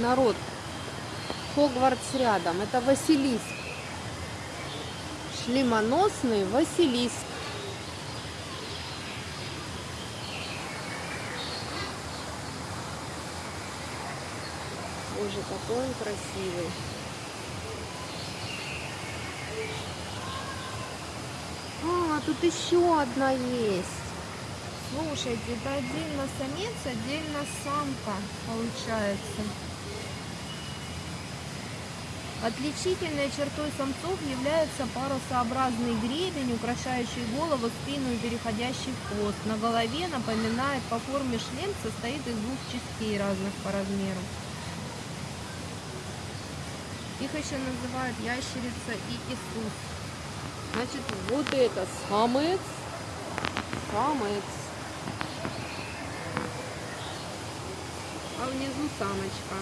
народ. Хогвартс рядом. Это Василиск. Шлемоносный Василиск. Боже, какой он красивый. А, тут еще одна есть. Слушайте, это отдельно самец, отдельно самка получается. Отличительной чертой самцов является парусообразный гребень, украшающий голову, спину и переходящий в хвост. На голове напоминает по форме шлем, состоит из двух частей разных по размеру. Их еще называют ящерица и Иисус. Значит, вот это самец. Самец. А внизу самочка.